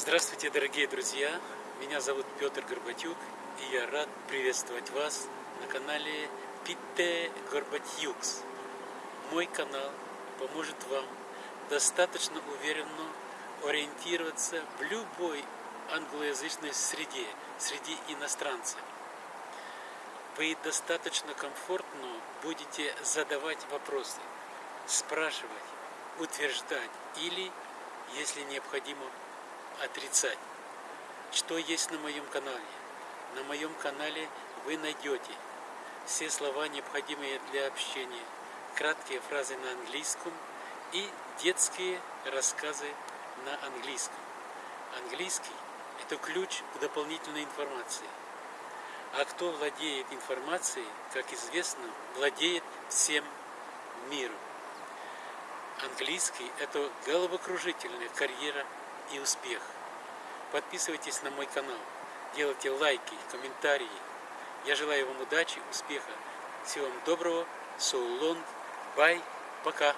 Здравствуйте, дорогие друзья! Меня зовут Петр Горбатюк, и я рад приветствовать вас на канале Питте Горбатюкс. Мой канал поможет вам достаточно уверенно ориентироваться в любой англоязычной среде, среди иностранцев. Вы достаточно комфортно будете задавать вопросы, спрашивать, утверждать или, если необходимо, отрицать. Что есть на моем канале? На моем канале вы найдете все слова, необходимые для общения, краткие фразы на английском и детские рассказы на английском. Английский – это ключ к дополнительной информации. А кто владеет информацией, как известно, владеет всем миром. Английский – это головокружительная карьера и успех. Подписывайтесь на мой канал, делайте лайки, комментарии. Я желаю вам удачи, успеха. Всего вам доброго. So. Bye. Пока.